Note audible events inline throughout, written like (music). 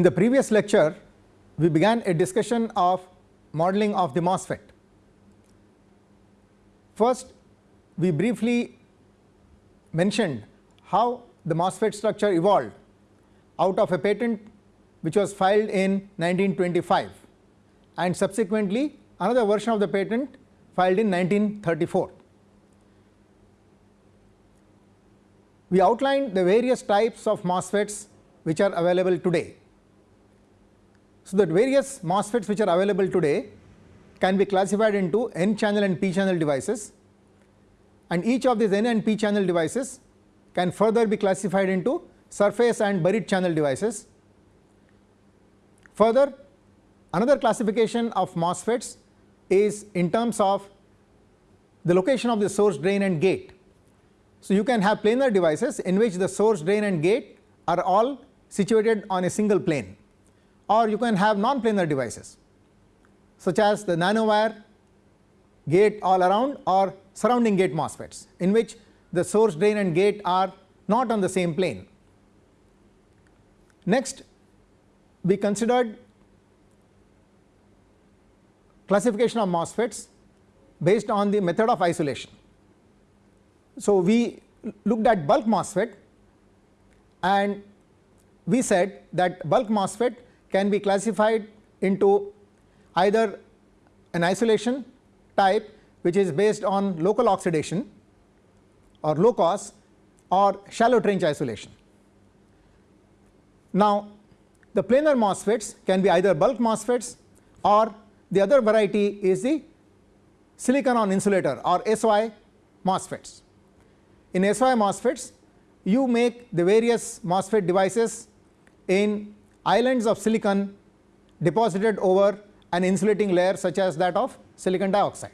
In the previous lecture, we began a discussion of modeling of the MOSFET. First, we briefly mentioned how the MOSFET structure evolved out of a patent which was filed in 1925 and subsequently another version of the patent filed in 1934. We outlined the various types of MOSFETs which are available today. So, that various MOSFETs which are available today can be classified into n channel and p channel devices and each of these n and p channel devices can further be classified into surface and buried channel devices. Further another classification of MOSFETs is in terms of the location of the source drain and gate. So, you can have planar devices in which the source drain and gate are all situated on a single plane or you can have non-planar devices such as the nanowire gate all around or surrounding gate MOSFETs in which the source drain and gate are not on the same plane. Next we considered classification of MOSFETs based on the method of isolation. So, we looked at bulk MOSFET and we said that bulk MOSFET can be classified into either an isolation type which is based on local oxidation or LOCOS or shallow trench isolation. Now, the planar MOSFETs can be either bulk MOSFETs or the other variety is the silicon on insulator or SOI MOSFETs. In SOI MOSFETs, you make the various MOSFET devices in islands of silicon deposited over an insulating layer such as that of silicon dioxide.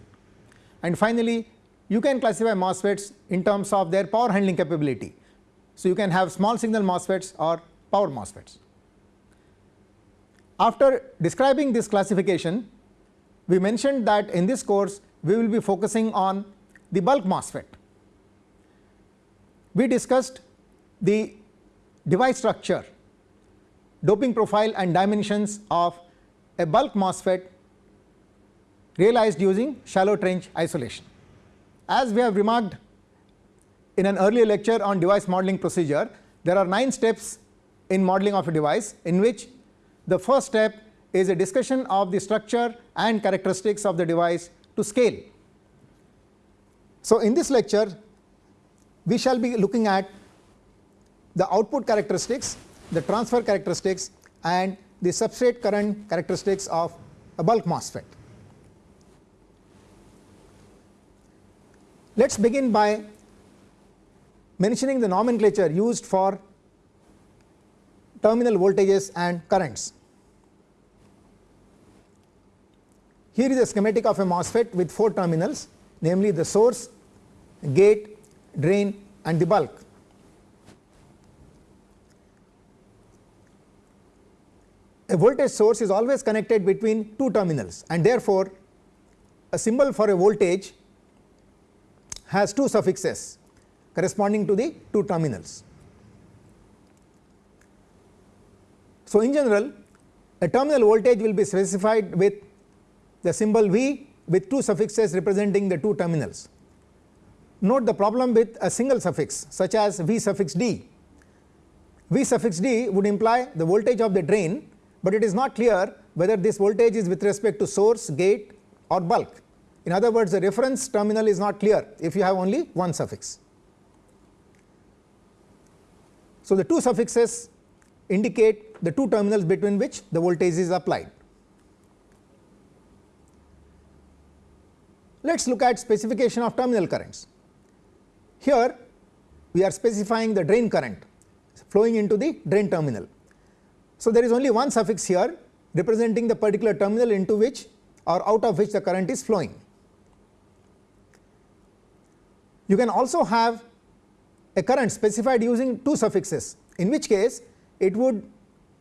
And finally, you can classify MOSFETs in terms of their power handling capability. So, you can have small signal MOSFETs or power MOSFETs. After describing this classification, we mentioned that in this course we will be focusing on the bulk MOSFET. We discussed the device structure, doping profile and dimensions of a bulk MOSFET realized using shallow trench isolation. As we have remarked in an earlier lecture on device modeling procedure, there are 9 steps in modeling of a device in which the first step is a discussion of the structure and characteristics of the device to scale. So, in this lecture we shall be looking at the output characteristics, the transfer characteristics and the substrate current characteristics of a bulk MOSFET. Let us begin by mentioning the nomenclature used for terminal voltages and currents. Here is a schematic of a MOSFET with 4 terminals namely the source, gate, drain and the bulk. A voltage source is always connected between two terminals and therefore, a symbol for a voltage has two suffixes corresponding to the two terminals. So, in general a terminal voltage will be specified with the symbol V with two suffixes representing the two terminals. Note the problem with a single suffix such as V suffix d. V suffix d would imply the voltage of the drain, but it is not clear whether this voltage is with respect to source, gate or bulk. In other words, the reference terminal is not clear if you have only one suffix. So, the two suffixes indicate the two terminals between which the voltage is applied. Let us look at specification of terminal currents. Here we are specifying the drain current flowing into the drain terminal. So, there is only one suffix here representing the particular terminal into which or out of which the current is flowing. You can also have a current specified using two suffixes in which case it would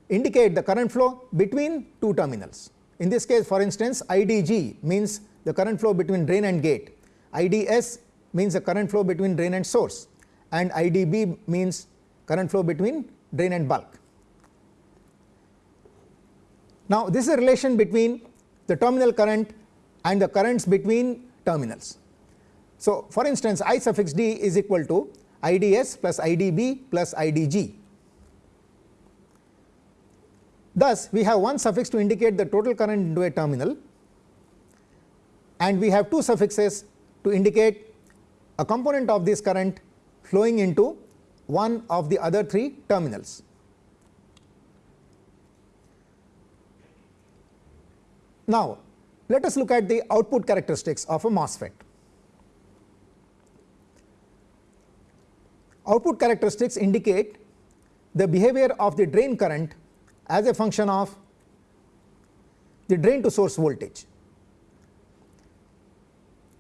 indicate the current flow between two terminals. In this case for instance IDG means the current flow between drain and gate, IDS means the current flow between drain and source and IDB means current flow between drain and bulk. Now, this is a relation between the terminal current and the currents between terminals. So, for instance I suffix d is equal to IDS plus IDB plus IDG. Thus, we have one suffix to indicate the total current into a terminal and we have two suffixes to indicate a component of this current flowing into one of the other three terminals. Now, let us look at the output characteristics of a MOSFET. Output characteristics indicate the behavior of the drain current as a function of the drain to source voltage.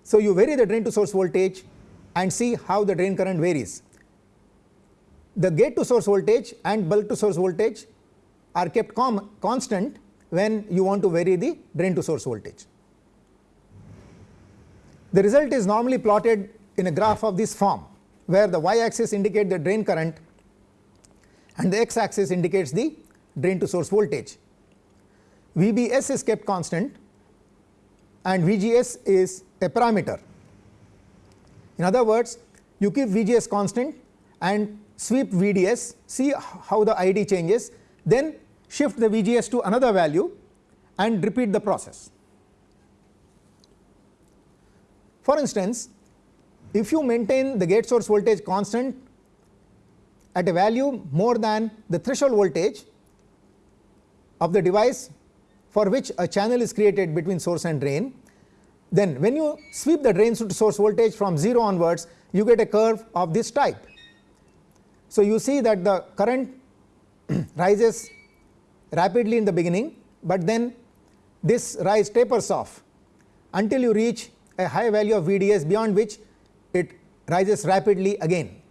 So, you vary the drain to source voltage and see how the drain current varies. The gate to source voltage and bulk to source voltage are kept constant when you want to vary the drain to source voltage. The result is normally plotted in a graph of this form where the y axis indicates the drain current and the x axis indicates the drain to source voltage. VBS is kept constant and VGS is a parameter. In other words, you keep VGS constant and sweep VDS, see how the ID changes, then shift the VGS to another value and repeat the process. For instance, if you maintain the gate source voltage constant at a value more than the threshold voltage of the device for which a channel is created between source and drain, then when you sweep the drain to source voltage from 0 onwards, you get a curve of this type. So, you see that the current (clears throat) rises rapidly in the beginning, but then this rise tapers off until you reach a high value of VDS beyond which it rises rapidly again.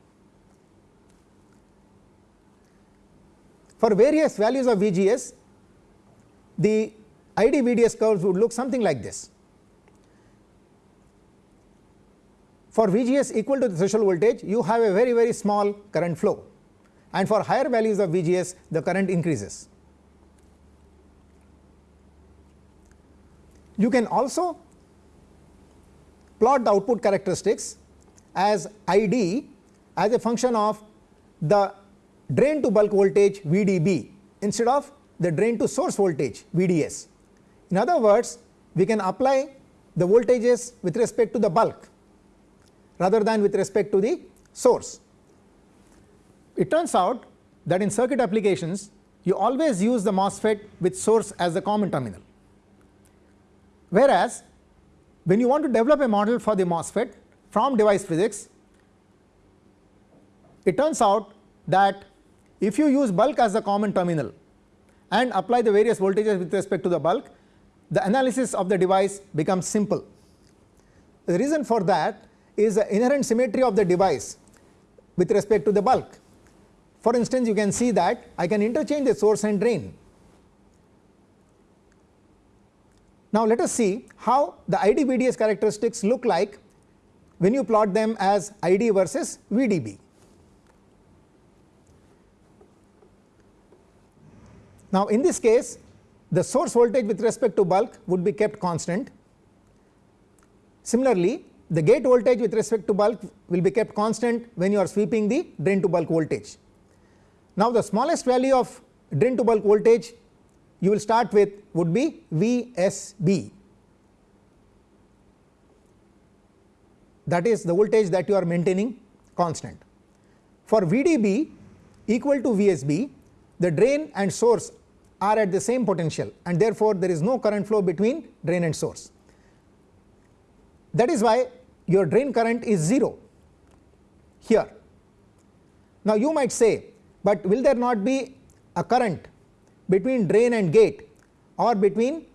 For various values of VGS, the ID VDS curves would look something like this. For VGS equal to the threshold voltage, you have a very very small current flow and for higher values of VGS the current increases. You can also plot the output characteristics as ID as a function of the drain to bulk voltage VDB instead of the drain to source voltage VDS. In other words, we can apply the voltages with respect to the bulk rather than with respect to the source. It turns out that in circuit applications you always use the MOSFET with source as the common terminal. Whereas, when you want to develop a model for the MOSFET from device physics, it turns out that if you use bulk as the common terminal and apply the various voltages with respect to the bulk, the analysis of the device becomes simple. The reason for that is the inherent symmetry of the device with respect to the bulk. For instance, you can see that I can interchange the source and drain Now, let us see how the ID VDS characteristics look like when you plot them as ID versus VDB. Now, in this case the source voltage with respect to bulk would be kept constant. Similarly, the gate voltage with respect to bulk will be kept constant when you are sweeping the drain to bulk voltage. Now, the smallest value of drain to bulk voltage you will start with would be VSB that is the voltage that you are maintaining constant. For VDB equal to VSB the drain and source are at the same potential and therefore, there is no current flow between drain and source. That is why your drain current is 0 here. Now, you might say, but will there not be a current between drain and gate or between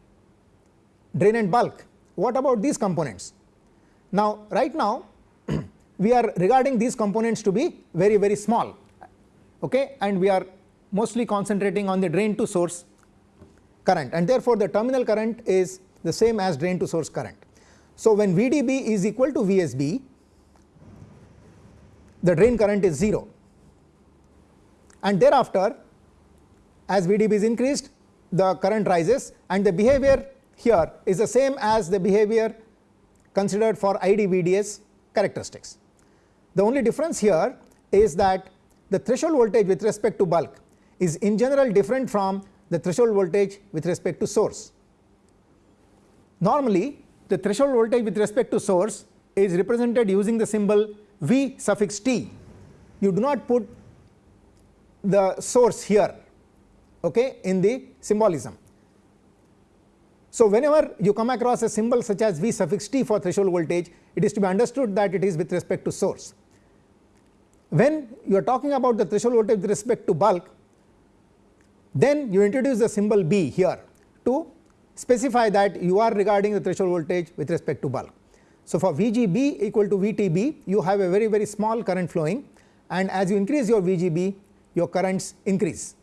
drain and bulk. What about these components? Now, right now (clears throat) we are regarding these components to be very very small okay, and we are mostly concentrating on the drain to source current and therefore, the terminal current is the same as drain to source current. So, when VDB is equal to VSB the drain current is 0 and thereafter as VDB is increased the current rises and the behavior here is the same as the behavior considered for ID VDS characteristics. The only difference here is that the threshold voltage with respect to bulk is in general different from the threshold voltage with respect to source. Normally the threshold voltage with respect to source is represented using the symbol V suffix t. You do not put the source here okay, in the symbolism. So, whenever you come across a symbol such as V suffix t for threshold voltage, it is to be understood that it is with respect to source. When you are talking about the threshold voltage with respect to bulk, then you introduce the symbol B here to specify that you are regarding the threshold voltage with respect to bulk. So, for VGB equal to VTB, you have a very very small current flowing and as you increase your VGB, your currents increase.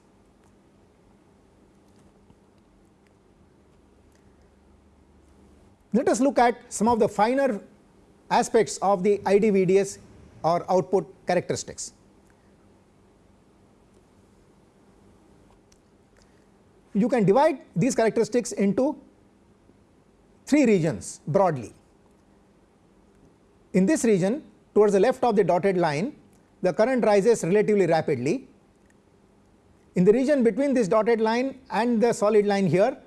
Let us look at some of the finer aspects of the IDVDS or output characteristics. You can divide these characteristics into three regions broadly. In this region towards the left of the dotted line the current rises relatively rapidly. In the region between this dotted line and the solid line here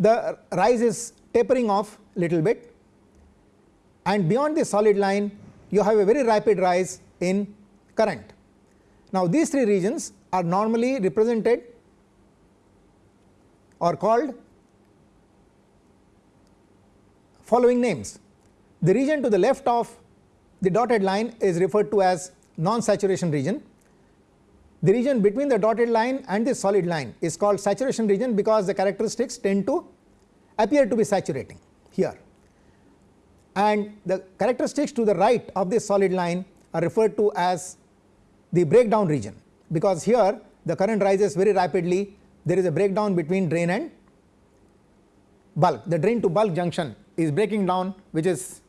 the rise is tapering off little bit and beyond the solid line you have a very rapid rise in current. Now these three regions are normally represented or called following names. The region to the left of the dotted line is referred to as non-saturation region. The region between the dotted line and the solid line is called saturation region because the characteristics tend to appear to be saturating here. And the characteristics to the right of this solid line are referred to as the breakdown region. Because here the current rises very rapidly. There is a breakdown between drain and bulk. The drain to bulk junction is breaking down which is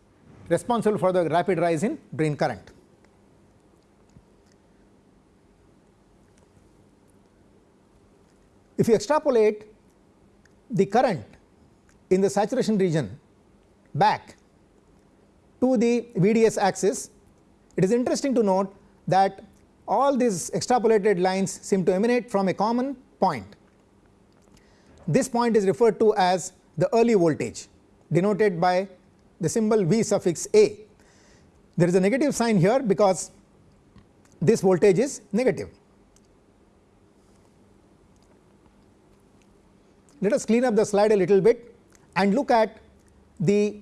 responsible for the rapid rise in drain current. If you extrapolate the current in the saturation region back to the VDS axis, it is interesting to note that all these extrapolated lines seem to emanate from a common point. This point is referred to as the early voltage denoted by the symbol V suffix A. There is a negative sign here because this voltage is negative. Let us clean up the slide a little bit and look at the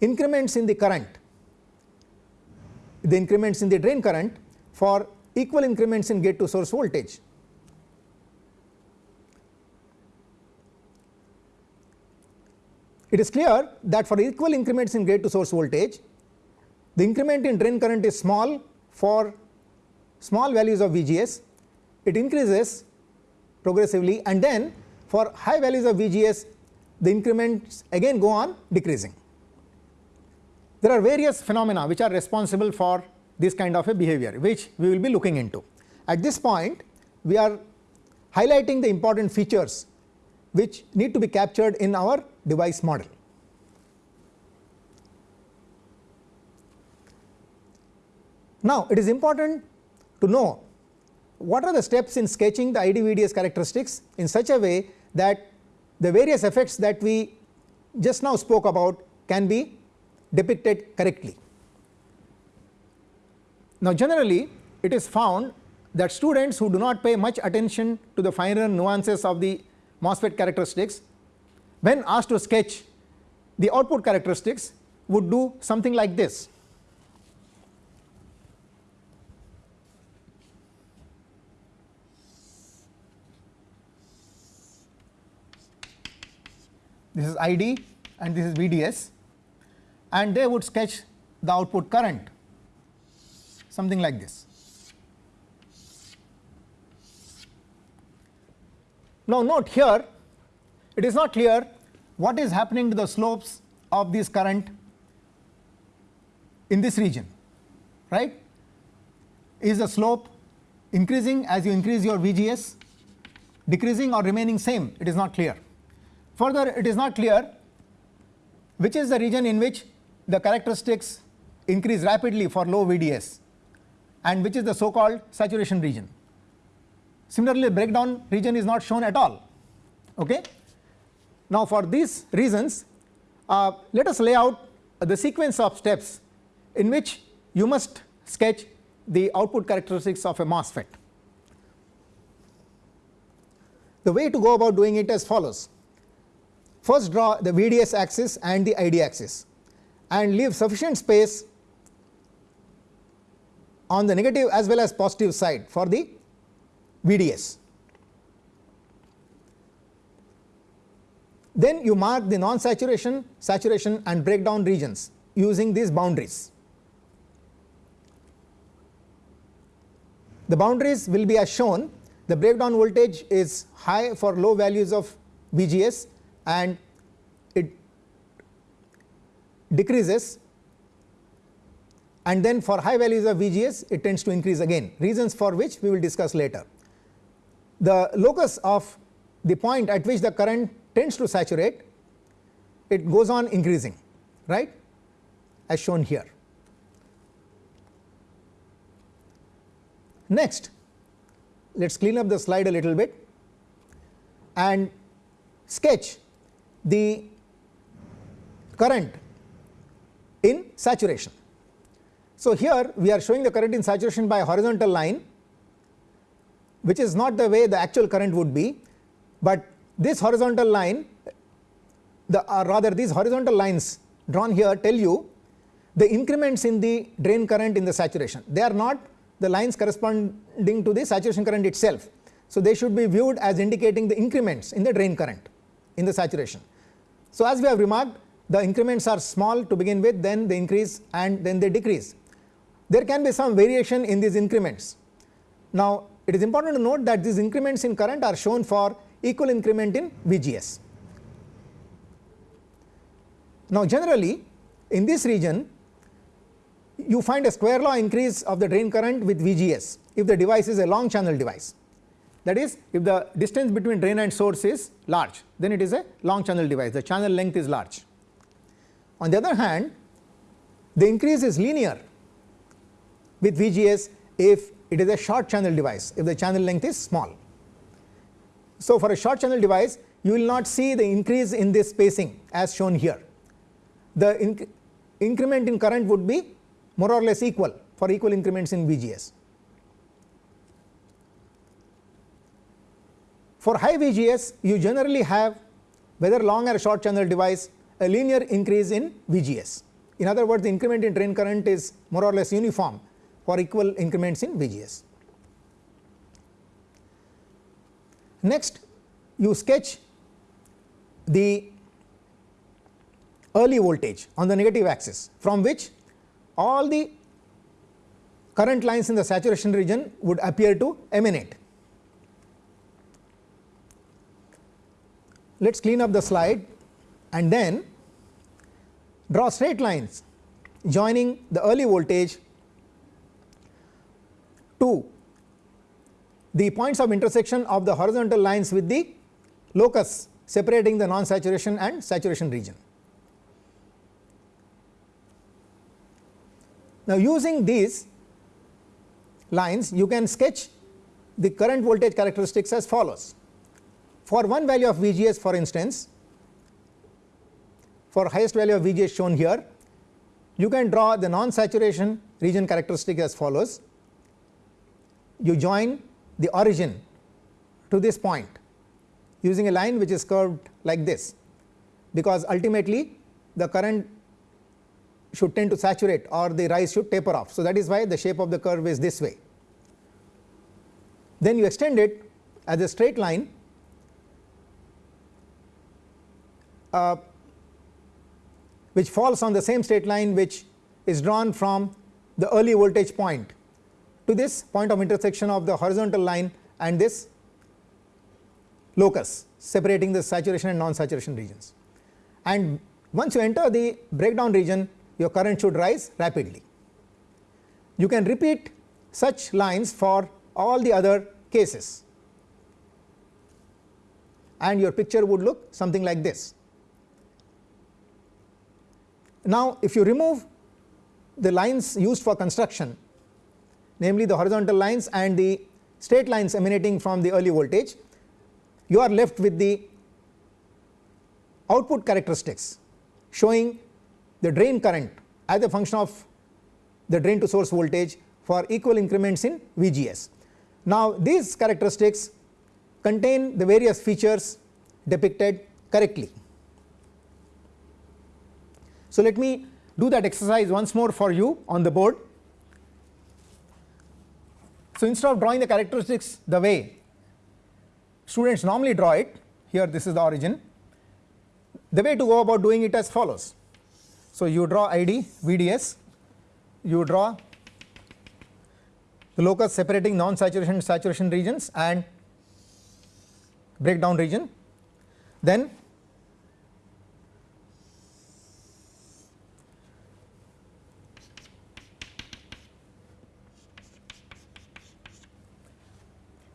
increments in the current, the increments in the drain current for equal increments in gate to source voltage. It is clear that for equal increments in gate to source voltage, the increment in drain current is small for small values of VGS, it increases progressively and then for high values of VGS the increments again go on decreasing. There are various phenomena which are responsible for this kind of a behavior which we will be looking into. At this point we are highlighting the important features which need to be captured in our device model. Now it is important to know what are the steps in sketching the IDVDS characteristics in such a way that the various effects that we just now spoke about can be depicted correctly. Now generally it is found that students who do not pay much attention to the finer nuances of the MOSFET characteristics when asked to sketch the output characteristics would do something like this. This is ID and this is VDS and they would sketch the output current something like this. Now note here it is not clear what is happening to the slopes of this current in this region right is the slope increasing as you increase your VGS decreasing or remaining same it is not clear. Further it is not clear which is the region in which the characteristics increase rapidly for low VDS and which is the so called saturation region. Similarly, breakdown region is not shown at all. Okay? Now, for these reasons uh, let us lay out the sequence of steps in which you must sketch the output characteristics of a MOSFET. The way to go about doing it as follows. First draw the VDS axis and the ID axis and leave sufficient space on the negative as well as positive side for the VDS. Then you mark the non saturation, saturation and breakdown regions using these boundaries. The boundaries will be as shown the breakdown voltage is high for low values of VGS and it decreases and then for high values of VGS it tends to increase again reasons for which we will discuss later. The locus of the point at which the current tends to saturate it goes on increasing right as shown here. Next let us clean up the slide a little bit and sketch the current in saturation. So, here we are showing the current in saturation by a horizontal line which is not the way the actual current would be, but this horizontal line the or rather these horizontal lines drawn here tell you the increments in the drain current in the saturation. They are not the lines corresponding to the saturation current itself. So, they should be viewed as indicating the increments in the drain current in the saturation. So, as we have remarked the increments are small to begin with then they increase and then they decrease. There can be some variation in these increments. Now, it is important to note that these increments in current are shown for equal increment in VGS. Now, generally in this region you find a square law increase of the drain current with VGS if the device is a long channel device. That is if the distance between drain and source is large then it is a long channel device the channel length is large. On the other hand the increase is linear with VGS if it is a short channel device if the channel length is small. So, for a short channel device you will not see the increase in this spacing as shown here. The inc increment in current would be more or less equal for equal increments in VGS. For high VGS you generally have whether long or short channel device a linear increase in VGS. In other words the increment in drain current is more or less uniform for equal increments in VGS. Next you sketch the early voltage on the negative axis from which all the current lines in the saturation region would appear to emanate. Let us clean up the slide and then draw straight lines joining the early voltage to the points of intersection of the horizontal lines with the locus separating the non saturation and saturation region. Now, using these lines you can sketch the current voltage characteristics as follows. For one value of VGS for instance, for highest value of VGS shown here, you can draw the non saturation region characteristic as follows. You join the origin to this point using a line which is curved like this, because ultimately the current should tend to saturate or the rise should taper off. So, that is why the shape of the curve is this way. Then you extend it as a straight line uh, which falls on the same straight line which is drawn from the early voltage point to this point of intersection of the horizontal line and this locus separating the saturation and non saturation regions. And once you enter the breakdown region your current should rise rapidly. You can repeat such lines for all the other cases. and your picture would look something like this. Now, if you remove the lines used for construction namely the horizontal lines and the straight lines emanating from the early voltage, you are left with the output characteristics showing the drain current as a function of the drain to source voltage for equal increments in VGS. Now, these characteristics contain the various features depicted correctly. So, let me do that exercise once more for you on the board. So, instead of drawing the characteristics the way students normally draw it here this is the origin the way to go about doing it as follows. So, you draw ID VDS you draw the locus separating non saturation saturation regions and breakdown region then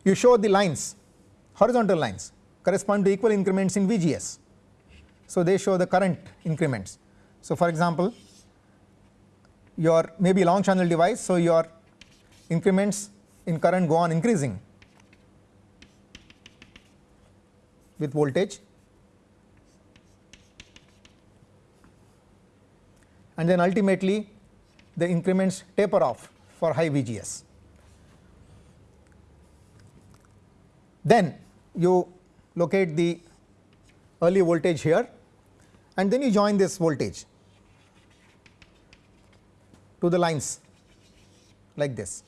you show the lines horizontal lines correspond to equal increments in VGS. So, they show the current increments. So, for example, your maybe long channel device. So, your increments in current go on increasing with voltage and then ultimately the increments taper off for high VGS. Then you locate the early voltage here and then you join this voltage to the lines like this.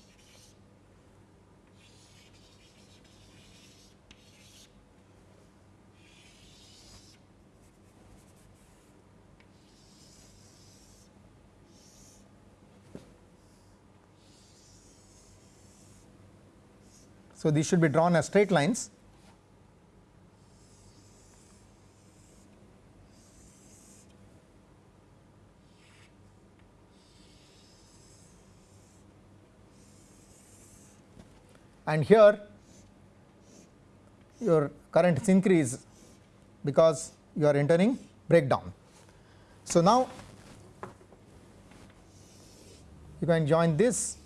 So, these should be drawn as straight lines. and here your currents increase because you are entering breakdown. So, now you can join this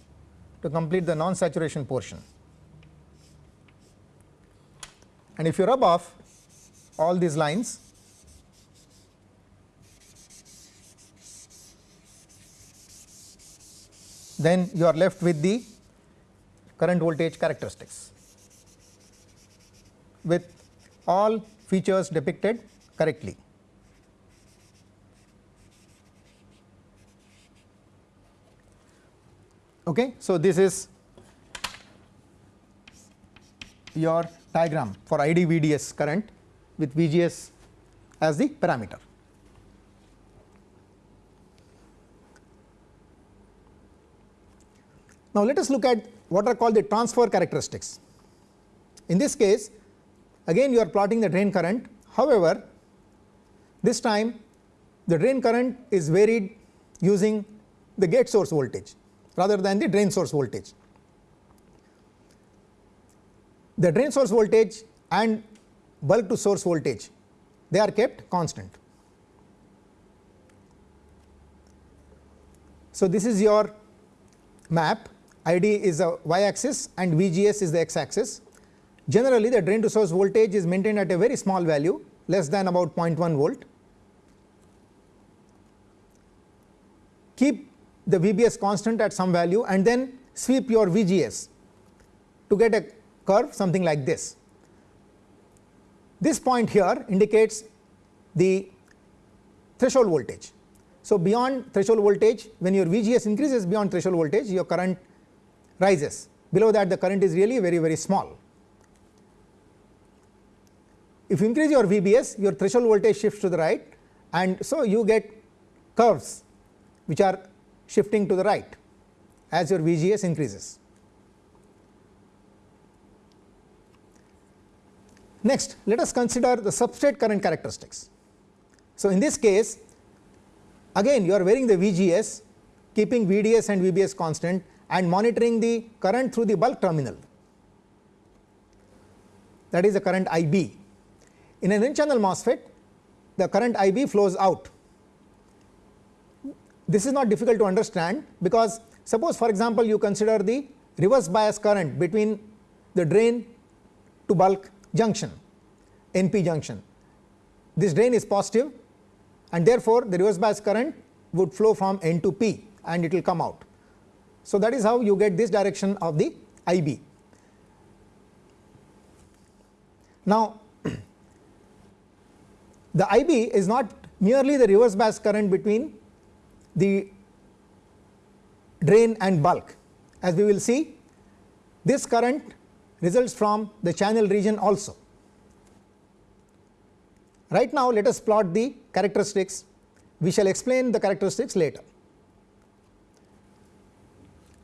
to complete the non saturation portion. And if you rub off all these lines then you are left with the current voltage characteristics with all features depicted correctly. Okay. So, this is your diagram for ID VDS current with VGS as the parameter. Now, let us look at what are called the transfer characteristics. In this case again you are plotting the drain current however, this time the drain current is varied using the gate source voltage rather than the drain source voltage the drain source voltage and bulk to source voltage they are kept constant. So, this is your map ID is a y axis and VGS is the x axis. Generally the drain to source voltage is maintained at a very small value less than about 0.1 volt. Keep the VBS constant at some value and then sweep your VGS to get a curve something like this. This point here indicates the threshold voltage. So, beyond threshold voltage when your VGS increases beyond threshold voltage your current rises below that the current is really very very small. If you increase your VBS your threshold voltage shifts to the right and so you get curves which are shifting to the right as your VGS increases. Next, let us consider the substrate current characteristics. So, in this case again you are varying the VGS keeping VDS and VBS constant and monitoring the current through the bulk terminal that is the current IB. in an n channel MOSFET the current IB flows out. This is not difficult to understand because suppose for example you consider the reverse bias current between the drain to bulk junction NP junction. This drain is positive and therefore the reverse bias current would flow from N to P and it will come out. So, that is how you get this direction of the IB. Now, (clears throat) the IB is not merely the reverse bias current between the drain and bulk. As we will see, this current results from the channel region also. Right now, let us plot the characteristics. We shall explain the characteristics later.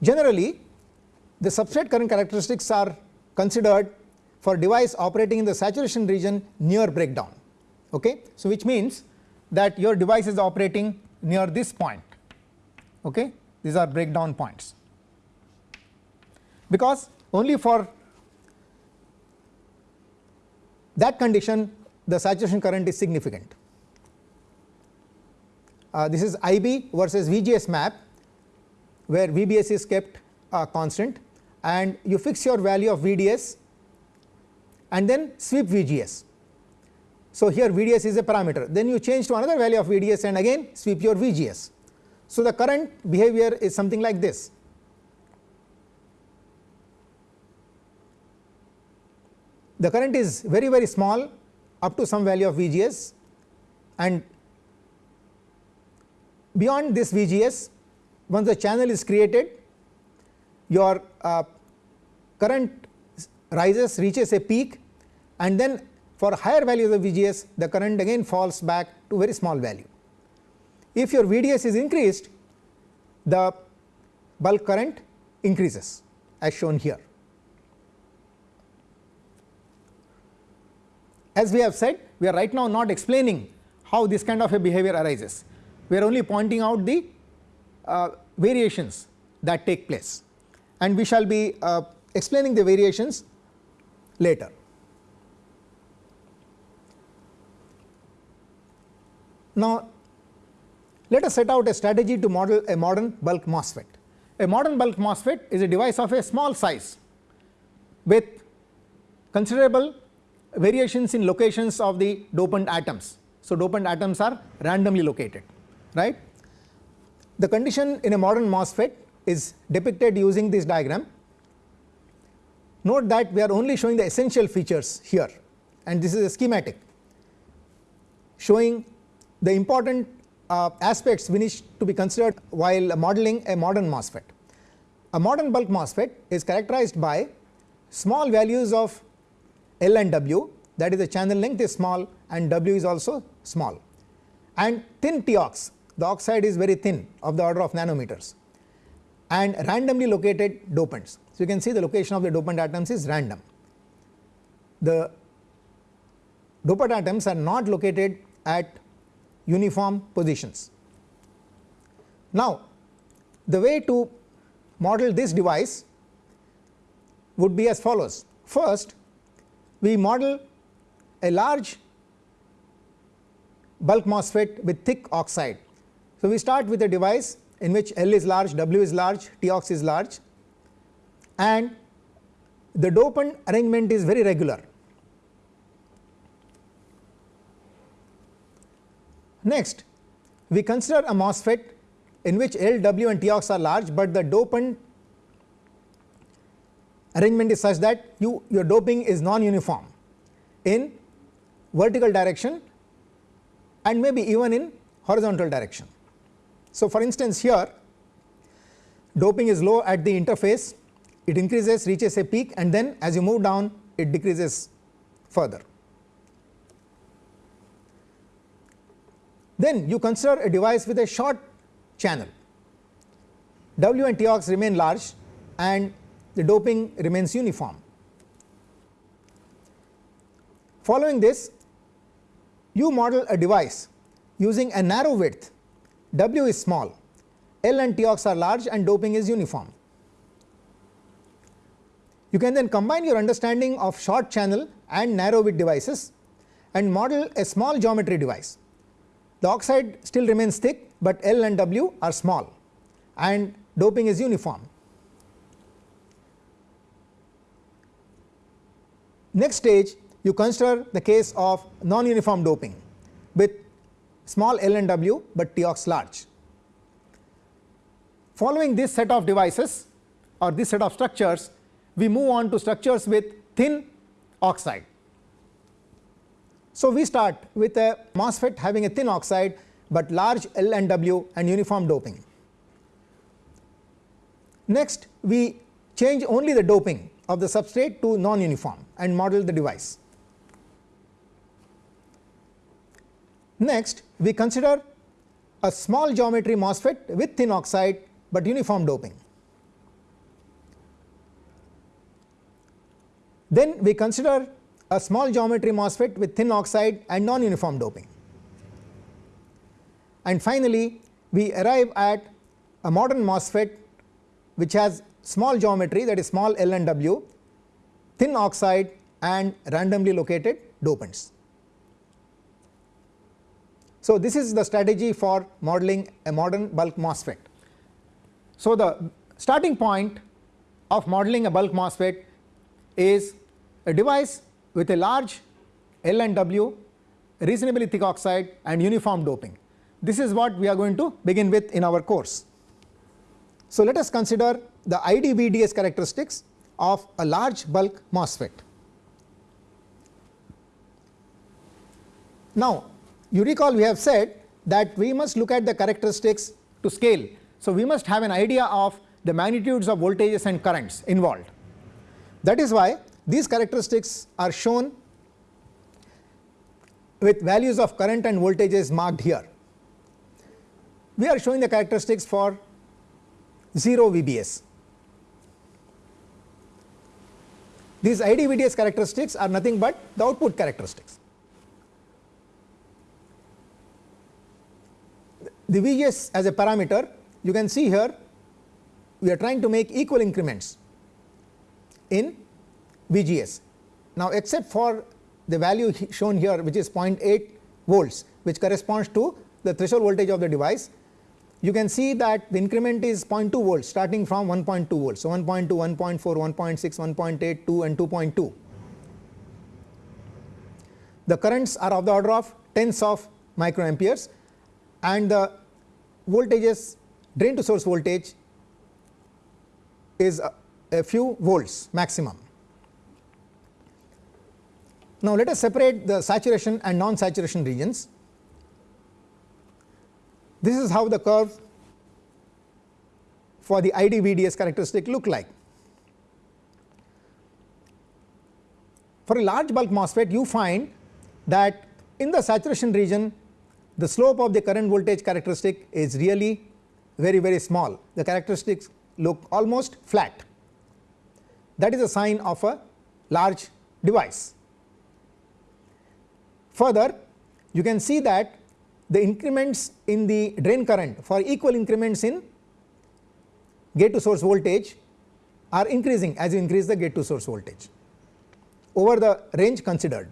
Generally, the substrate current characteristics are considered for device operating in the saturation region near breakdown. Okay? So, which means that your device is operating near this point. Okay? These are breakdown points. Because only for that condition the saturation current is significant. Uh, this is IB versus VGS map where VBS is kept uh, constant and you fix your value of VDS and then sweep VGS. So, here VDS is a parameter then you change to another value of VDS and again sweep your VGS. So, the current behavior is something like this. The current is very very small up to some value of VGS and beyond this VGS once the channel is created your uh, current rises reaches a peak and then for higher values of VGS the current again falls back to very small value. If your VDS is increased the bulk current increases as shown here. As we have said we are right now not explaining how this kind of a behavior arises, we are only pointing out the uh, variations that take place and we shall be uh, explaining the variations later. Now, let us set out a strategy to model a modern bulk MOSFET. A modern bulk MOSFET is a device of a small size with considerable variations in locations of the dopant atoms. So, dopant atoms are randomly located right. The condition in a modern MOSFET is depicted using this diagram. Note that we are only showing the essential features here and this is a schematic showing the important uh, aspects we need to be considered while modeling a modern MOSFET. A modern bulk MOSFET is characterized by small values of L and W that is the channel length is small and W is also small and thin TOX the oxide is very thin of the order of nanometers and randomly located dopants. So, you can see the location of the dopant atoms is random. The dopant atoms are not located at uniform positions. Now, the way to model this device would be as follows. First, we model a large bulk MOSFET with thick oxide. So, we start with a device in which L is large, W is large, Tox is large and the dopant arrangement is very regular. Next, we consider a MOSFET in which L, W and Tox are large, but the dopant arrangement is such that you your doping is non-uniform in vertical direction and maybe even in horizontal direction. So, for instance here doping is low at the interface it increases reaches a peak and then as you move down it decreases further. Then you consider a device with a short channel W and Tox remain large and the doping remains uniform. Following this you model a device using a narrow width W is small, L and Tox are large and doping is uniform. You can then combine your understanding of short channel and narrow width devices and model a small geometry device. The oxide still remains thick, but L and W are small and doping is uniform. Next stage you consider the case of non-uniform doping with small l and w, but T ox large. Following this set of devices or this set of structures, we move on to structures with thin oxide. So, we start with a MOSFET having a thin oxide, but large L and W and uniform doping. Next, we change only the doping of the substrate to non-uniform and model the device. Next, we consider a small geometry MOSFET with thin oxide, but uniform doping. Then we consider a small geometry MOSFET with thin oxide and non-uniform doping. And finally, we arrive at a modern MOSFET which has small geometry that is small L and W, thin oxide and randomly located dopants. So, this is the strategy for modeling a modern bulk MOSFET. So, the starting point of modeling a bulk MOSFET is a device with a large L and W, reasonably thick oxide and uniform doping. This is what we are going to begin with in our course. So, let us consider the IDVDS characteristics of a large bulk MOSFET. Now, you recall we have said that we must look at the characteristics to scale. So, we must have an idea of the magnitudes of voltages and currents involved. That is why these characteristics are shown with values of current and voltages marked here. We are showing the characteristics for 0 VBS. These IDVDS characteristics are nothing but the output characteristics. the VGS as a parameter you can see here we are trying to make equal increments in VGS. Now, except for the value shown here which is 0.8 volts which corresponds to the threshold voltage of the device you can see that the increment is 0.2 volts starting from 1.2 volts. So, 1.2, 1.4, 1.6, 1.8, 2 and 2.2. The currents are of the order of tens of microamperes and the voltages drain to source voltage is a, a few volts maximum. Now, let us separate the saturation and non saturation regions. This is how the curve for the IDVDS characteristic look like. For a large bulk MOSFET you find that in the saturation region the slope of the current voltage characteristic is really very very small the characteristics look almost flat that is a sign of a large device. Further you can see that the increments in the drain current for equal increments in gate to source voltage are increasing as you increase the gate to source voltage over the range considered.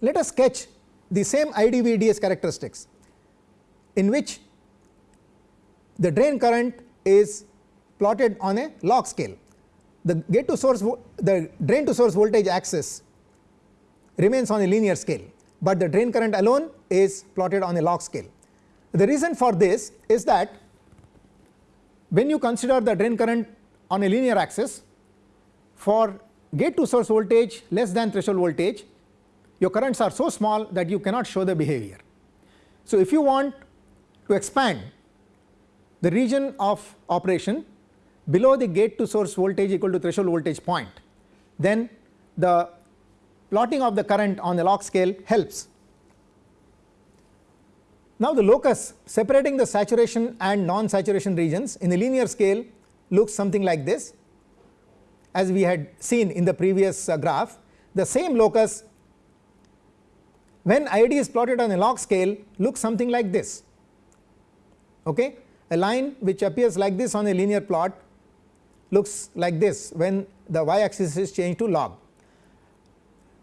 Let us sketch the same IDVDS characteristics in which the drain current is plotted on a log scale. The gate to source the drain to source voltage axis remains on a linear scale, but the drain current alone is plotted on a log scale. The reason for this is that when you consider the drain current on a linear axis for gate to source voltage less than threshold voltage your currents are so small that you cannot show the behavior. So, if you want to expand the region of operation below the gate to source voltage equal to threshold voltage point, then the plotting of the current on the log scale helps. Now, the locus separating the saturation and non saturation regions in the linear scale looks something like this as we had seen in the previous uh, graph. The same locus when ID is plotted on a log scale looks something like this. Okay? A line which appears like this on a linear plot looks like this when the y axis is changed to log.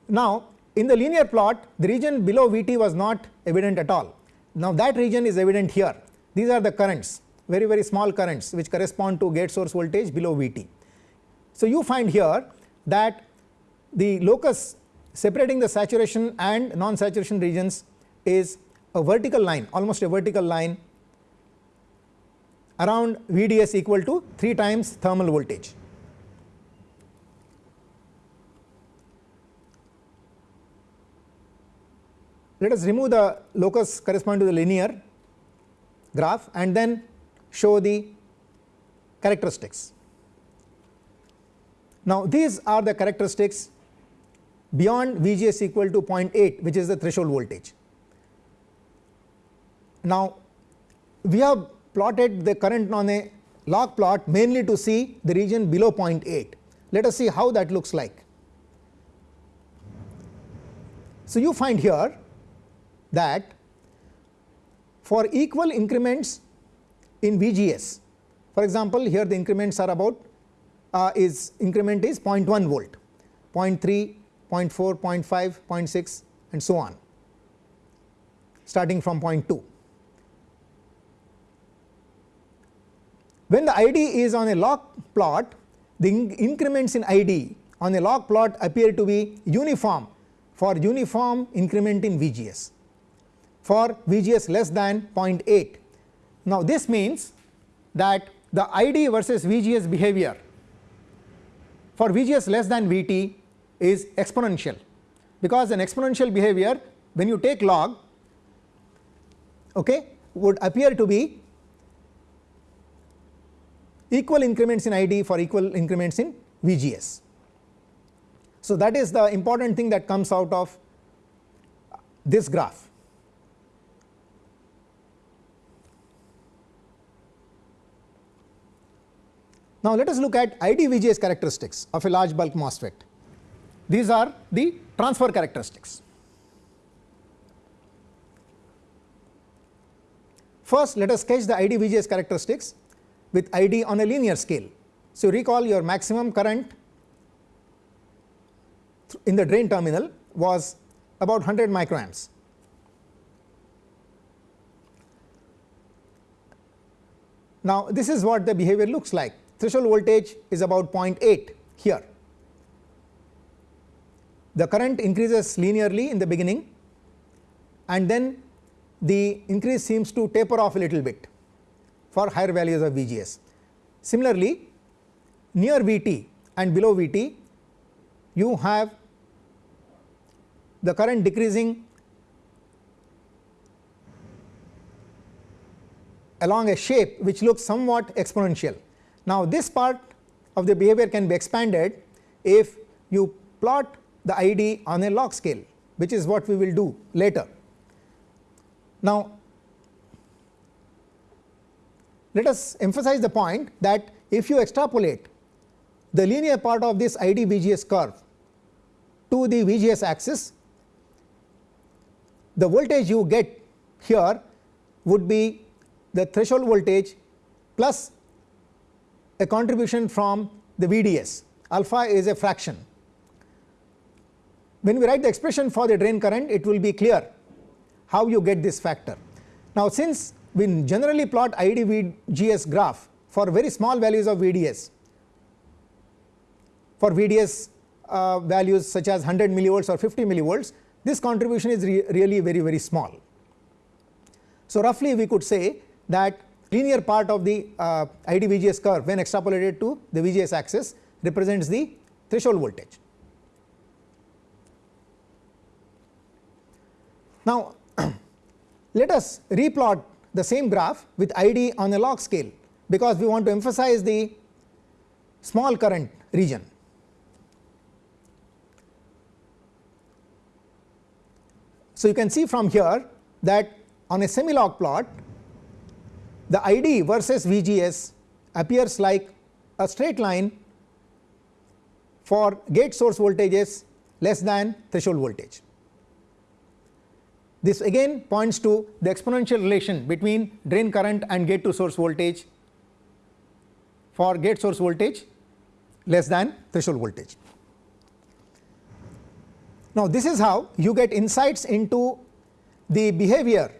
Now, in the linear plot the region below V t was not evident at all. Now, that region is evident here these are the currents very very small currents which correspond to gate source voltage below V t. So, you find here that the locus separating the saturation and non saturation regions is a vertical line almost a vertical line around VDS equal to 3 times thermal voltage. Let us remove the locus corresponding to the linear graph and then show the characteristics. Now, these are the characteristics beyond VGS equal to 0.8 which is the threshold voltage. Now, we have plotted the current on a log plot mainly to see the region below 0.8. Let us see how that looks like. So, you find here that for equal increments in VGS, for example, here the increments are about uh, is increment is 0.1 volt, 0.3, 0.4, 0.5, 0.6 and so on starting from 0.2. When the ID is on a log plot, the increments in ID on a log plot appear to be uniform for uniform increment in VGS for VGS less than 0.8. Now, this means that the ID versus VGS behavior for VGS less than VT is exponential because an exponential behavior when you take log okay, would appear to be equal increments in ID for equal increments in VGS. So, that is the important thing that comes out of this graph. Now, let us look at ID VGS characteristics of a large bulk MOSFET. These are the transfer characteristics. First, let us sketch the ID VGS characteristics with ID on a linear scale. So, recall your maximum current in the drain terminal was about 100 microamps. Now, this is what the behavior looks like threshold voltage is about 0.8 here. The current increases linearly in the beginning and then the increase seems to taper off a little bit for higher values of VGS. Similarly, near VT and below VT you have the current decreasing along a shape which looks somewhat exponential. Now, this part of the behavior can be expanded if you plot the ID on a log scale which is what we will do later. Now, let us emphasize the point that if you extrapolate the linear part of this ID VGS curve to the VGS axis, the voltage you get here would be the threshold voltage plus a contribution from the VDS alpha is a fraction. When we write the expression for the drain current it will be clear how you get this factor. Now, since we generally plot ID VGS graph for very small values of VDS for VDS uh, values such as 100 millivolts or 50 millivolts this contribution is re really very very small. So, roughly we could say that linear part of the uh, ID VGS curve when extrapolated to the VGS axis represents the threshold voltage. Now, (clears throat) let us replot the same graph with ID on a log scale because we want to emphasize the small current region. So, you can see from here that on a semi log plot the ID versus VGS appears like a straight line for gate source voltages less than threshold voltage. This again points to the exponential relation between drain current and gate to source voltage for gate source voltage less than threshold voltage. Now, this is how you get insights into the behavior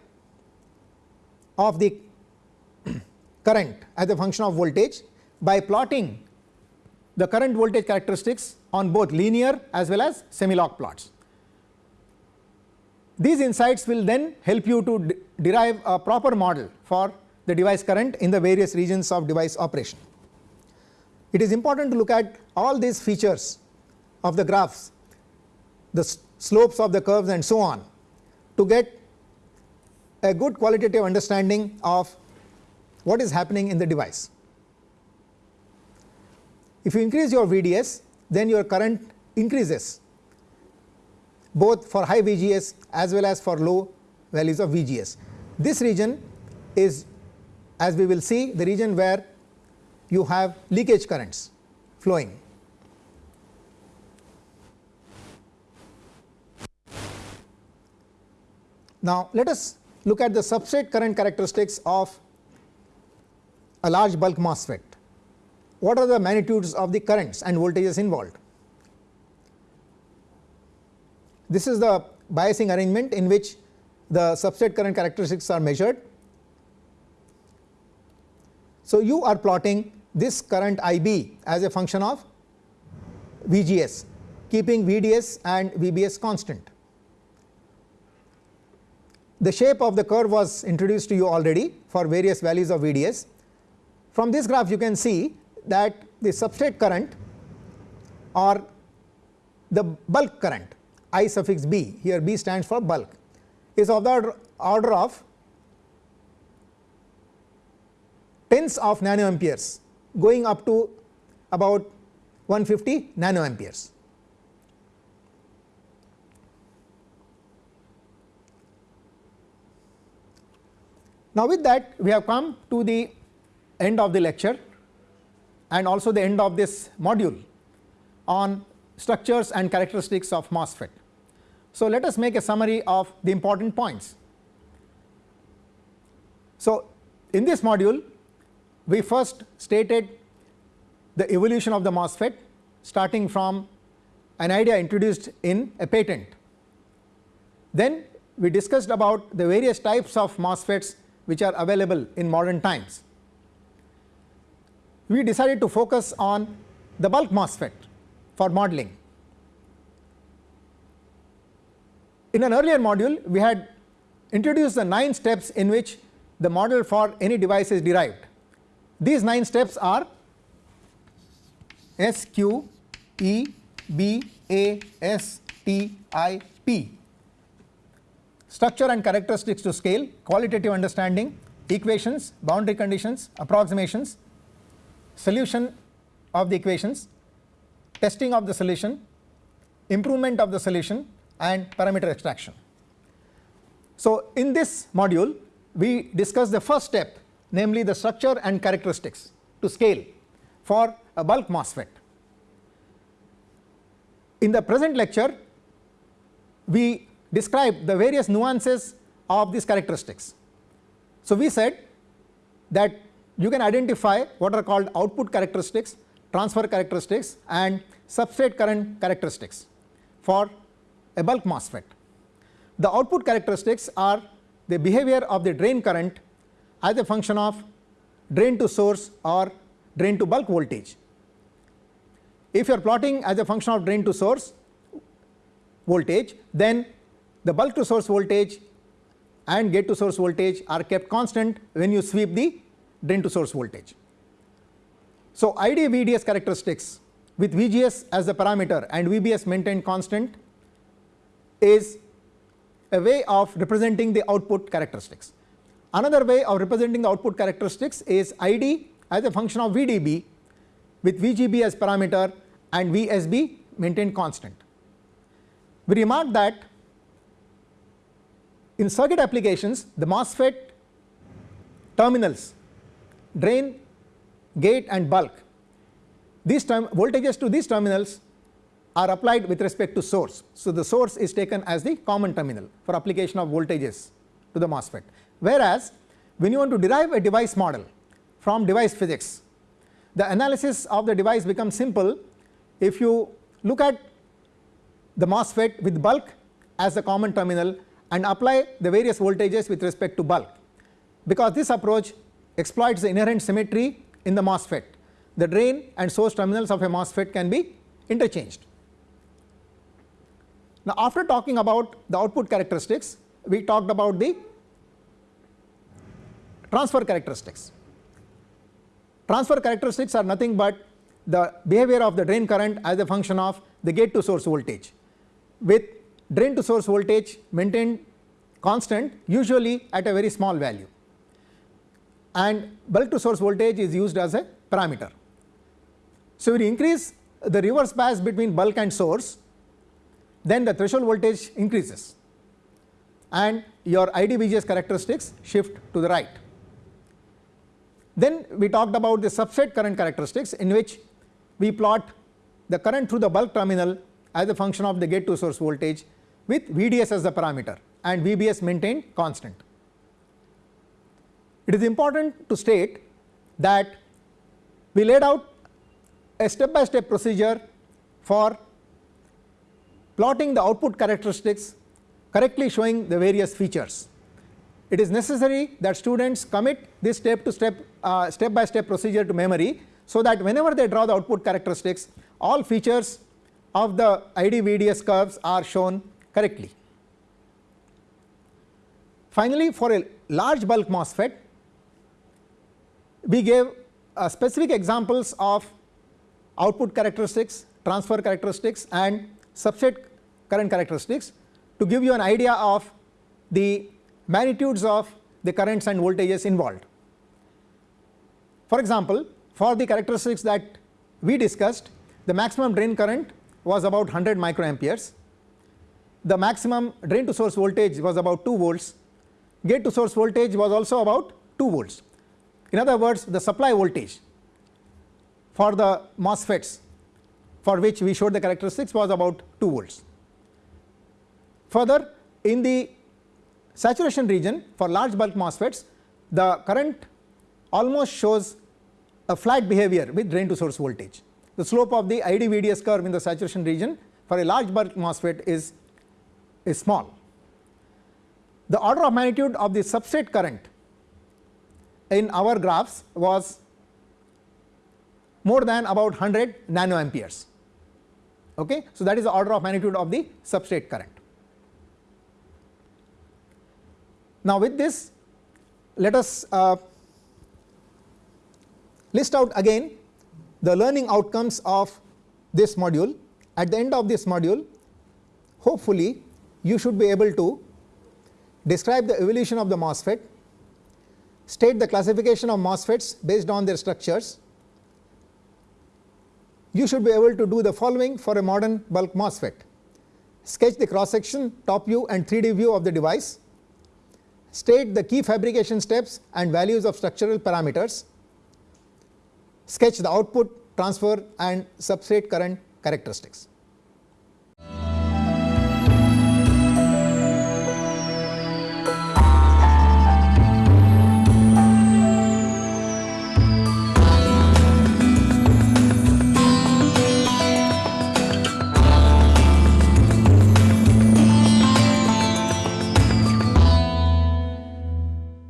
of the current as a function of voltage by plotting the current voltage characteristics on both linear as well as semi-log plots. These insights will then help you to de derive a proper model for the device current in the various regions of device operation. It is important to look at all these features of the graphs, the slopes of the curves and so on to get a good qualitative understanding of what is happening in the device. If you increase your VDS then your current increases both for high VGS as well as for low values of VGS. This region is as we will see the region where you have leakage currents flowing. Now, let us look at the substrate current characteristics of a large bulk MOSFET. What are the magnitudes of the currents and voltages involved? This is the biasing arrangement in which the substrate current characteristics are measured. So, you are plotting this current IB as a function of VGS keeping VDS and VBS constant. The shape of the curve was introduced to you already for various values of VDS. From this graph you can see that the substrate current or the bulk current I suffix B here B stands for bulk is of the order of tens of nanoamperes going up to about 150 nanoamperes. Now, with that we have come to the end of the lecture and also the end of this module on structures and characteristics of MOSFET. So, let us make a summary of the important points. So, in this module we first stated the evolution of the MOSFET starting from an idea introduced in a patent. Then we discussed about the various types of MOSFETs which are available in modern times. We decided to focus on the bulk MOSFET for modeling. In an earlier module we had introduced the 9 steps in which the model for any device is derived. These 9 steps are S Q E B A S T I P structure and characteristics to scale, qualitative understanding, equations, boundary conditions, approximations, solution of the equations, testing of the solution, improvement of the solution and parameter extraction. So, in this module we discuss the first step namely the structure and characteristics to scale for a bulk MOSFET. In the present lecture we describe the various nuances of these characteristics. So, we said that you can identify what are called output characteristics, transfer characteristics and substrate current characteristics for a bulk MOSFET. The output characteristics are the behavior of the drain current as a function of drain to source or drain to bulk voltage. If you are plotting as a function of drain to source voltage, then the bulk to source voltage and gate to source voltage are kept constant when you sweep the drain to source voltage. So, ID VDS characteristics with VGS as the parameter and VBS maintained constant is a way of representing the output characteristics. Another way of representing the output characteristics is ID as a function of VDB with VGB as parameter and VSB maintained constant. We remark that in circuit applications the MOSFET terminals drain, gate and bulk these voltages to these terminals are applied with respect to source. So, the source is taken as the common terminal for application of voltages to the MOSFET. Whereas, when you want to derive a device model from device physics, the analysis of the device becomes simple if you look at the MOSFET with bulk as the common terminal and apply the various voltages with respect to bulk. Because this approach exploits the inherent symmetry in the MOSFET, the drain and source terminals of a MOSFET can be interchanged. Now, after talking about the output characteristics, we talked about the transfer characteristics. Transfer characteristics are nothing but the behavior of the drain current as a function of the gate to source voltage with drain to source voltage maintained constant usually at a very small value and bulk to source voltage is used as a parameter. So, you increase the reverse bias between bulk and source then the threshold voltage increases and your IDVGS characteristics shift to the right. Then we talked about the substrate current characteristics in which we plot the current through the bulk terminal as a function of the gate to source voltage with VDS as the parameter and VBS maintained constant. It is important to state that we laid out a step by step procedure for plotting the output characteristics correctly showing the various features. It is necessary that students commit this step to step uh, step by step procedure to memory so that whenever they draw the output characteristics all features of the ID VDS curves are shown correctly. Finally, for a large bulk MOSFET we gave uh, specific examples of output characteristics, transfer characteristics and substrate current characteristics to give you an idea of the magnitudes of the currents and voltages involved. For example, for the characteristics that we discussed the maximum drain current was about 100 microamperes, the maximum drain to source voltage was about 2 volts, gate to source voltage was also about 2 volts. In other words the supply voltage for the MOSFETs for which we showed the characteristics was about 2 volts. Further in the saturation region for large bulk MOSFETs the current almost shows a flat behavior with drain to source voltage. The slope of the ID VDS curve in the saturation region for a large bulk MOSFET is, is small. The order of magnitude of the substrate current in our graphs was more than about 100 nanoamperes. Okay? So, that is the order of magnitude of the substrate current. Now, with this let us uh, list out again the learning outcomes of this module. At the end of this module hopefully you should be able to describe the evolution of the MOSFET, state the classification of MOSFETs based on their structures. You should be able to do the following for a modern bulk MOSFET. Sketch the cross section, top view and 3D view of the device, state the key fabrication steps and values of structural parameters, sketch the output, transfer and substrate current characteristics.